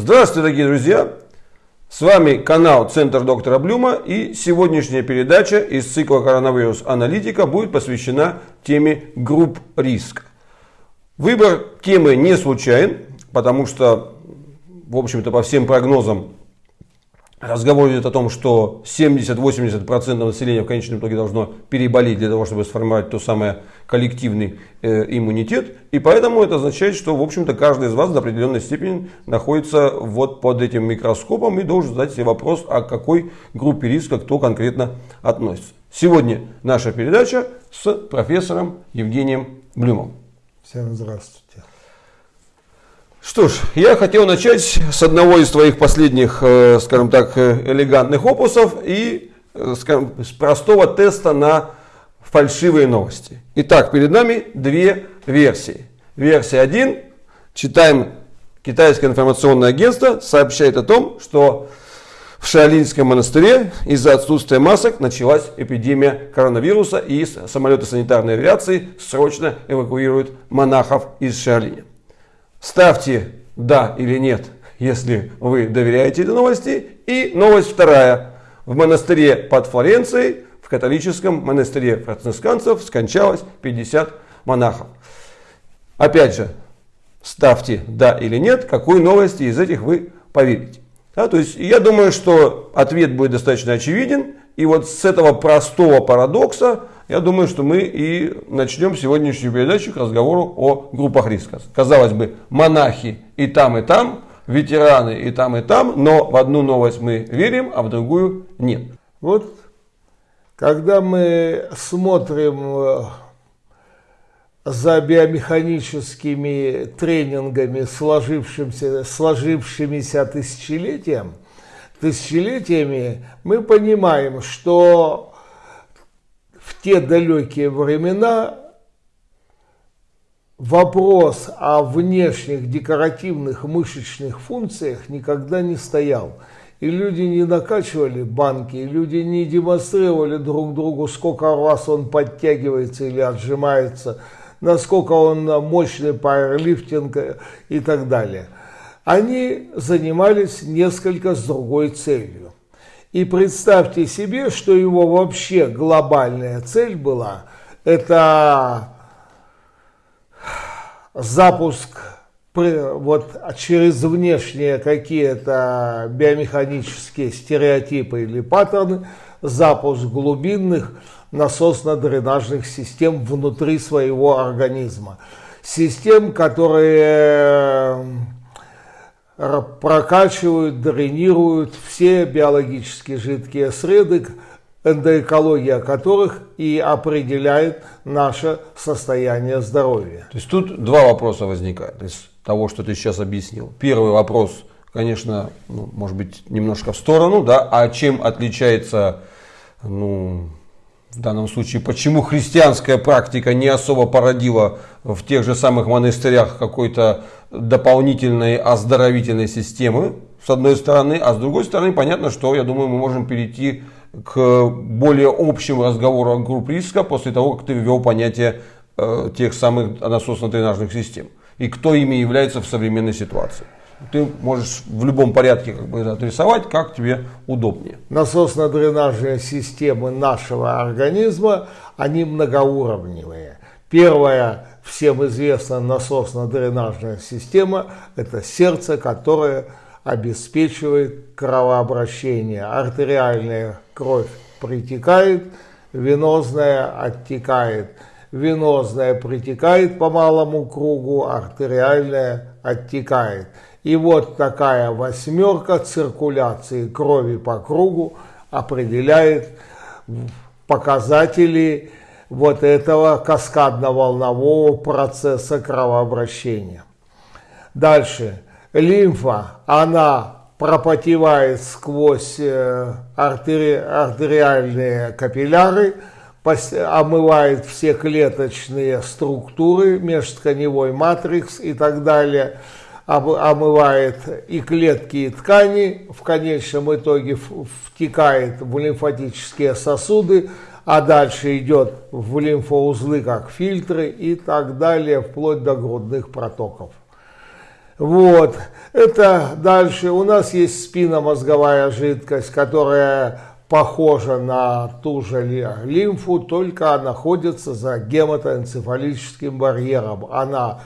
Здравствуйте, дорогие друзья! С вами канал Центр доктора Блюма и сегодняшняя передача из цикла коронавирус аналитика будет посвящена теме групп риска. Выбор темы не случайен, потому что, в общем-то, по всем прогнозам Разговор идет о том, что 70-80% населения в конечном итоге должно переболеть для того, чтобы сформировать то самое коллективный э, иммунитет. И поэтому это означает, что в общем-то каждый из вас до определенной степени находится вот под этим микроскопом и должен задать себе вопрос, о какой группе риска кто конкретно относится. Сегодня наша передача с профессором Евгением Блюмом. Всем здравствуйте. Что ж, я хотел начать с одного из твоих последних, э, скажем так, э, элегантных опусов и э, скажем, с простого теста на фальшивые новости. Итак, перед нами две версии. Версия 1. Читаем Китайское информационное агентство сообщает о том, что в Шаолинском монастыре из-за отсутствия масок началась эпидемия коронавируса и самолеты санитарной авиации срочно эвакуируют монахов из Шаолиня. Ставьте «да» или «нет», если вы доверяете этой новости. И новость вторая. В монастыре под Флоренцией, в католическом монастыре францисканцев скончалось 50 монахов. Опять же, ставьте «да» или «нет», какой новости из этих вы поверите. Да, то есть я думаю, что ответ будет достаточно очевиден. И вот с этого простого парадокса я думаю, что мы и начнем сегодняшнюю передачу к разговору о группах риска. Казалось бы, монахи и там, и там, ветераны и там, и там, но в одну новость мы верим, а в другую нет. Вот когда мы смотрим э, за биомеханическими тренингами, сложившимися, сложившимися тысячелетием, тысячелетиями, мы понимаем, что в те далекие времена вопрос о внешних декоративных мышечных функциях никогда не стоял. И люди не накачивали банки, и люди не демонстрировали друг другу, сколько раз он подтягивается или отжимается, насколько он мощный пауэрлифтинг и так далее. Они занимались несколько с другой целью. И представьте себе, что его вообще глобальная цель была, это запуск вот через внешние какие-то биомеханические стереотипы или паттерны, запуск глубинных насосно-дренажных систем внутри своего организма. Систем, которые прокачивают, дренируют все биологически жидкие среды, эндоэкология которых и определяет наше состояние здоровья. То есть тут два вопроса возникают того, что ты сейчас объяснил. Первый вопрос, конечно, ну, может быть немножко в сторону, да, а чем отличается ну, в данном случае, почему христианская практика не особо породила в тех же самых монастырях какой-то дополнительной оздоровительной системы, с одной стороны, а с другой стороны, понятно, что, я думаю, мы можем перейти к более общему разговору о групп риска после того, как ты ввел понятие э, тех самых насосно-дренажных систем и кто ими является в современной ситуации ты можешь в любом порядке как бы отрисовать, как тебе удобнее. Насосно-дренажные системы нашего организма, они многоуровневые. Первая, всем известная насосно-дренажная система, это сердце, которое обеспечивает кровообращение. Артериальная кровь притекает, венозная оттекает. Венозная притекает по малому кругу, артериальная оттекает. И вот такая восьмерка циркуляции крови по кругу определяет показатели вот этого каскадно-волнового процесса кровообращения. Дальше. Лимфа, она пропотевает сквозь э, артери, артериальные капилляры, омывает все клеточные структуры, межтканевой матрикс и так далее – омывает и клетки, и ткани, в конечном итоге втекает в лимфатические сосуды, а дальше идет в лимфоузлы как фильтры и так далее, вплоть до грудных протоков. Вот. Это дальше. У нас есть спинномозговая жидкость, которая похожа на ту же лимфу, только находится за гематоэнцефалическим барьером. Она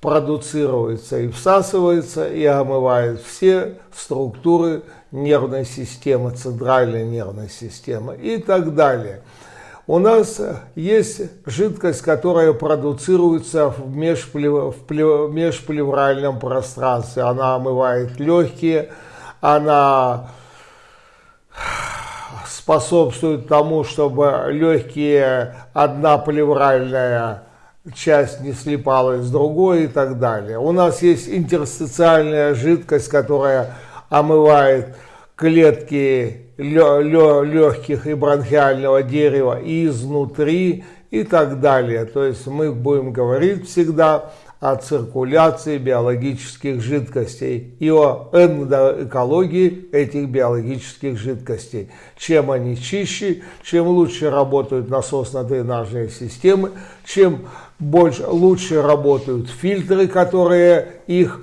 продуцируется и всасывается, и омывает все структуры нервной системы, центральной нервной системы и так далее. У нас есть жидкость, которая продуцируется в, межплев... в межплевральном пространстве. Она омывает легкие, она способствует тому, чтобы легкие одна плевральная часть не слипалась с другой и так далее. У нас есть интерстициальная жидкость, которая омывает клетки легких и бронхиального дерева изнутри и так далее. То есть мы будем говорить всегда о циркуляции биологических жидкостей и о эндоэкологии этих биологических жидкостей. Чем они чище, чем лучше работают насосно-дренажные системы, чем больше, лучше работают фильтры, которые их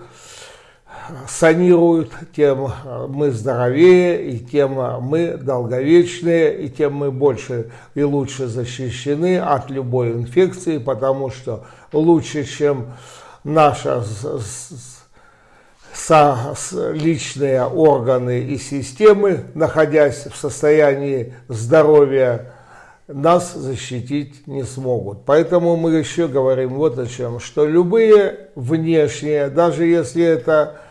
санируют, тем мы здоровее, и тем мы долговечнее, и тем мы больше и лучше защищены от любой инфекции, потому что лучше, чем наши личные органы и системы, находясь в состоянии здоровья, нас защитить не смогут. Поэтому мы еще говорим вот о чем, что любые внешние, даже если это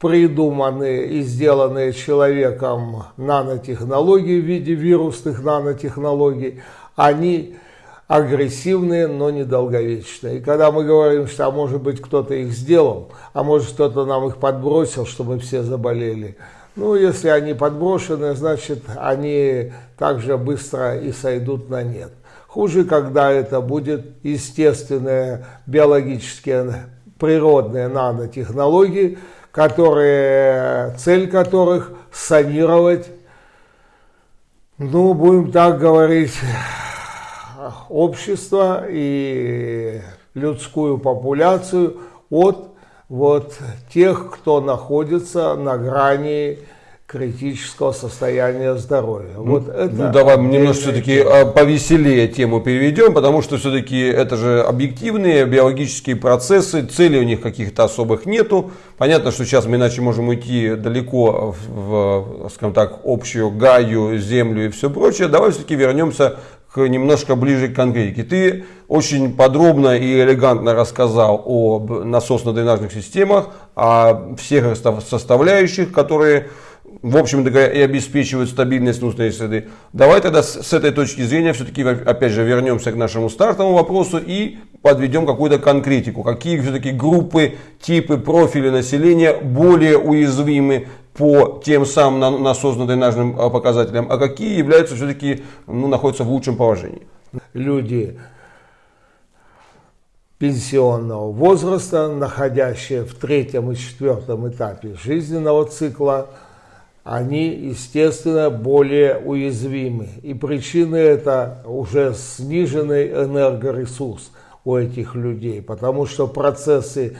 придуманные и сделанные человеком нанотехнологии в виде вирусных нанотехнологий, они агрессивные, но недолговечные. И когда мы говорим, что а может быть кто-то их сделал, а может кто-то нам их подбросил, чтобы все заболели, ну, если они подброшены, значит, они также быстро и сойдут на нет. Хуже, когда это будет естественные биологические природные нанотехнологии, которые, цель которых санировать, ну, будем так говорить, общество и людскую популяцию от вот тех, кто находится на грани критического состояния здоровья. Ну, вот это ну давай немножко все-таки а, повеселее тему переведем, потому что все-таки это же объективные биологические процессы, целей у них каких-то особых нету. Понятно, что сейчас мы иначе можем уйти далеко в, скажем так, общую гаю, землю и все прочее. Давай все-таки вернемся к немножко ближе к конкретике. Ты очень подробно и элегантно рассказал о насосно-дренажных системах, о всех составляющих, которые в общем-то и обеспечивают стабильность внутренней среды. Давай тогда с, этой точки зрения все-таки опять же вернемся к нашему стартовому вопросу и подведем какую-то конкретику. Какие все-таки группы, типы, профили населения более уязвимы по тем самым насосно-дренажным а, показателям, а какие являются все-таки, ну, находятся в лучшем положении? Люди пенсионного возраста, находящие в третьем и четвертом этапе жизненного цикла, они, естественно, более уязвимы. И причины это уже сниженный энергоресурс у этих людей, потому что процессы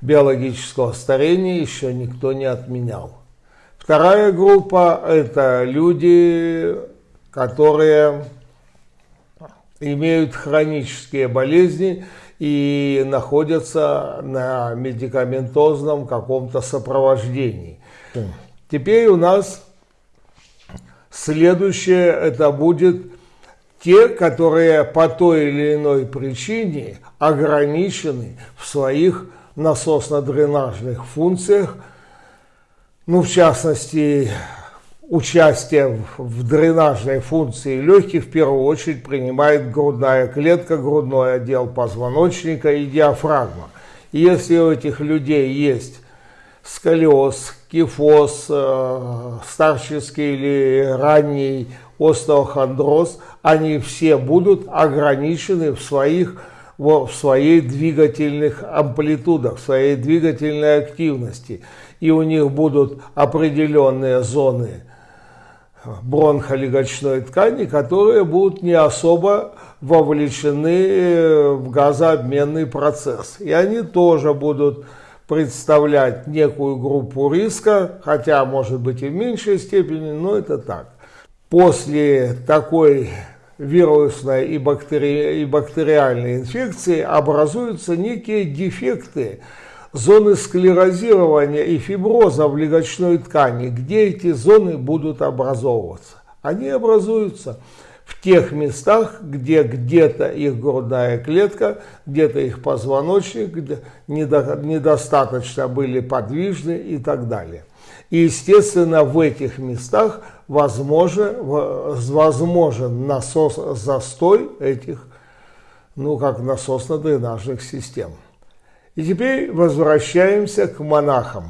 биологического старения еще никто не отменял. Вторая группа – это люди, которые имеют хронические болезни и находятся на медикаментозном каком-то сопровождении. Теперь у нас следующее это будет те, которые по той или иной причине ограничены в своих насосно-дренажных функциях, ну, в частности, участие в дренажной функции легких в первую очередь принимает грудная клетка, грудной отдел позвоночника и диафрагма. И если у этих людей есть сколиоз, кифоз, э, старческий или ранний остеохондроз, они все будут ограничены в своих в своей двигательных амплитудах, в своей двигательной активности. И у них будут определенные зоны бронхолегочной ткани, которые будут не особо вовлечены в газообменный процесс. И они тоже будут представлять некую группу риска, хотя может быть и в меньшей степени, но это так. После такой вирусной и, бактери... и бактериальной инфекции образуются некие дефекты зоны склерозирования и фиброза в легочной ткани, где эти зоны будут образовываться. Они образуются в тех местах, где где-то их грудная клетка, где-то их позвоночник где недостаточно были подвижны и так далее. И, естественно, в этих местах возможен, возможен насос, застой этих, ну, как насосно-дренажных систем. И теперь возвращаемся к монахам.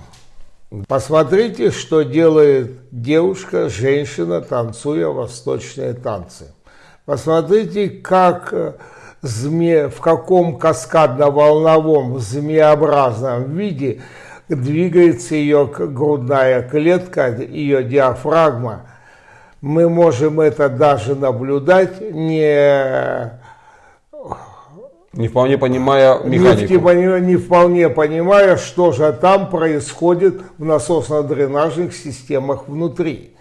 Посмотрите, что делает девушка, женщина, танцуя восточные танцы. Посмотрите, как э, зме, в каком каскадно-волновом змеобразном виде двигается ее грудная клетка, ее диафрагма. Мы можем это даже наблюдать не не вполне понимая механику. Не, не вполне понимая, что же там происходит в насосно-дренажных системах внутри.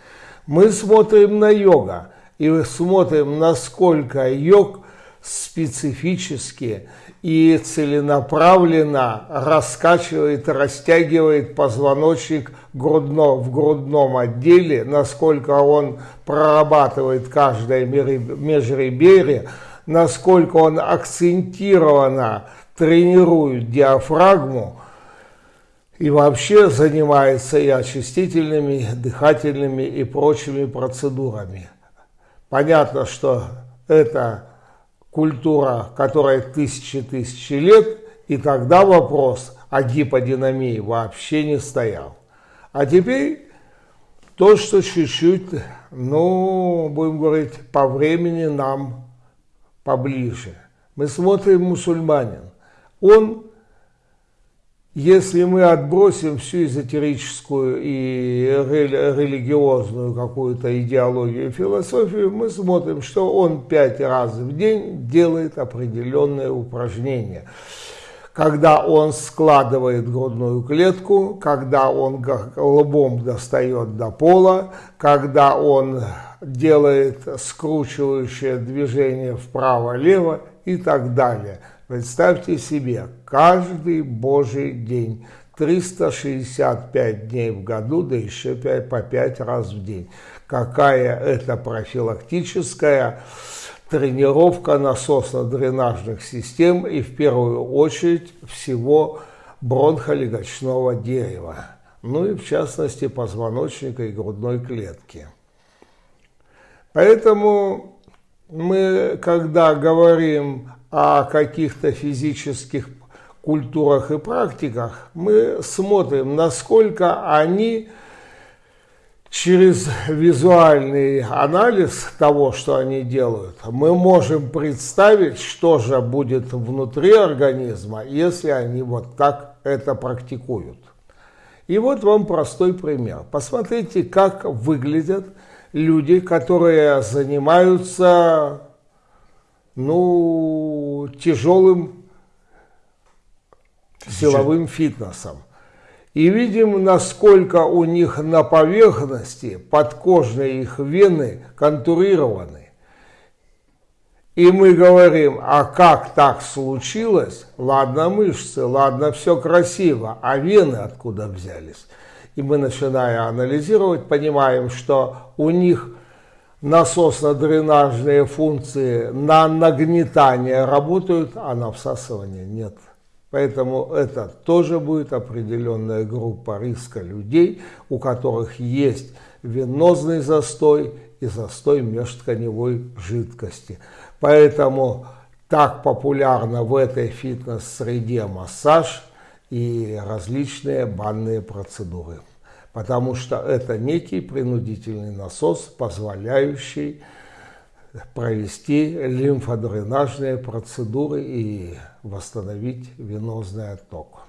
Мы смотрим на йога и смотрим, насколько йог специфически и целенаправленно раскачивает, растягивает позвоночник грудно, в грудном отделе, насколько он прорабатывает каждое межреберье, насколько он акцентированно тренирует диафрагму и вообще занимается и очистительными, дыхательными и прочими процедурами. Понятно, что это культура, которая тысячи-тысячи лет, и тогда вопрос о гиподинамии вообще не стоял. А теперь то, что чуть-чуть, ну, будем говорить, по времени нам поближе. Мы смотрим мусульманин. Он, если мы отбросим всю эзотерическую и религиозную какую-то идеологию философию, мы смотрим, что он пять раз в день делает определенные упражнения когда он складывает грудную клетку, когда он лбом достает до пола, когда он делает скручивающее движение вправо-лево и так далее. Представьте себе, каждый божий день, 365 дней в году, да еще 5, по 5 раз в день. Какая это профилактическая тренировка насосно-дренажных систем и в первую очередь всего бронхолегочного дерева, ну и в частности позвоночника и грудной клетки. Поэтому мы, когда говорим о каких-то физических культурах и практиках, мы смотрим, насколько они через визуальный анализ того, что они делают, мы можем представить, что же будет внутри организма, если они вот так это практикуют. И вот вам простой пример. Посмотрите, как выглядят люди, которые занимаются ну, тяжелым силовым фитнесом. И видим, насколько у них на поверхности подкожные их вены контурированы. И мы говорим, а как так случилось? Ладно мышцы, ладно все красиво, а вены откуда взялись? и мы, начиная анализировать, понимаем, что у них насосно-дренажные функции на нагнетание работают, а на всасывание нет. Поэтому это тоже будет определенная группа риска людей, у которых есть венозный застой и застой межтканевой жидкости. Поэтому так популярно в этой фитнес-среде массаж – и различные банные процедуры. Потому что это некий принудительный насос, позволяющий провести лимфодренажные процедуры и восстановить венозный отток.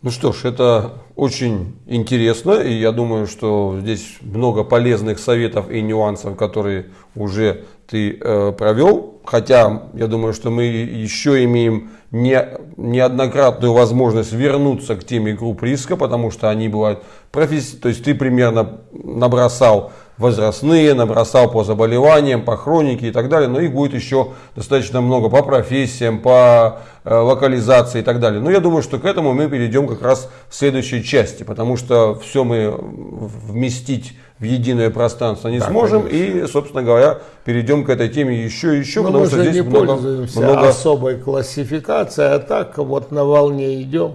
Ну что ж, это очень интересно, и я думаю, что здесь много полезных советов и нюансов, которые уже ты э, провел, хотя я думаю, что мы еще имеем не, неоднократную возможность вернуться к теме групп риска, потому что они бывают професси... То есть ты примерно набросал возрастные, набросал по заболеваниям, по хронике и так далее, но их будет еще достаточно много по профессиям, по э, локализации и так далее. Но я думаю, что к этому мы перейдем как раз в следующей части, потому что все мы вместить в единое пространство не да, сможем. Конечно. И, собственно говоря, перейдем к этой теме еще и еще, Но потому мы что здесь не много, пользуемся много... особой классификацией, а так вот на волне идем.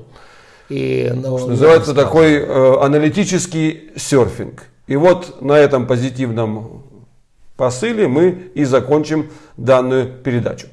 И на что называется такой э, аналитический серфинг. И вот на этом позитивном посыле мы и закончим данную передачу.